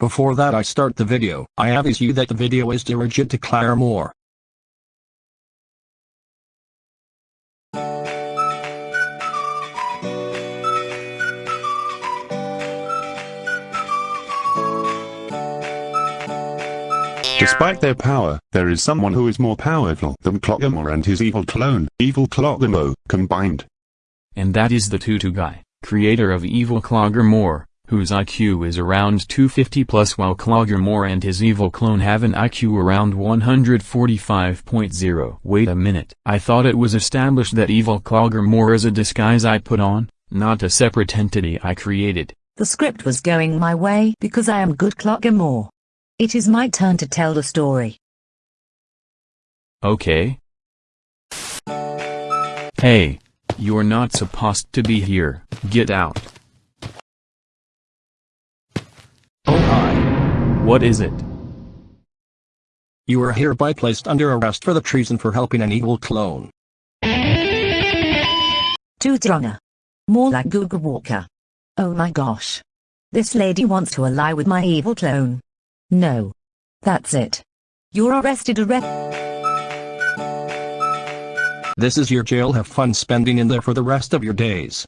Before that I start the video, I advise you that the video is dirigent to Claire Moore. Despite their power, there is someone who is more powerful than Cloggermore and his evil clone, Evil Cloggermore, combined. And that is the Tutu guy, creator of Evil Cloggermore, whose IQ is around 250 plus while Cloggermore and his evil clone have an IQ around 145.0. Wait a minute. I thought it was established that Evil Cloggermore is a disguise I put on, not a separate entity I created. The script was going my way because I am good Cloggermore. It is my turn to tell the story. Okay. Hey. You're not supposed to be here, get out. Oh hi. What is it? You are hereby placed under arrest for the treason for helping an evil clone. Tutrunga. More like Google Walker. Oh my gosh. This lady wants to ally with my evil clone. No. That's it. You're arrested arrest- This is your jail have fun spending in there for the rest of your days.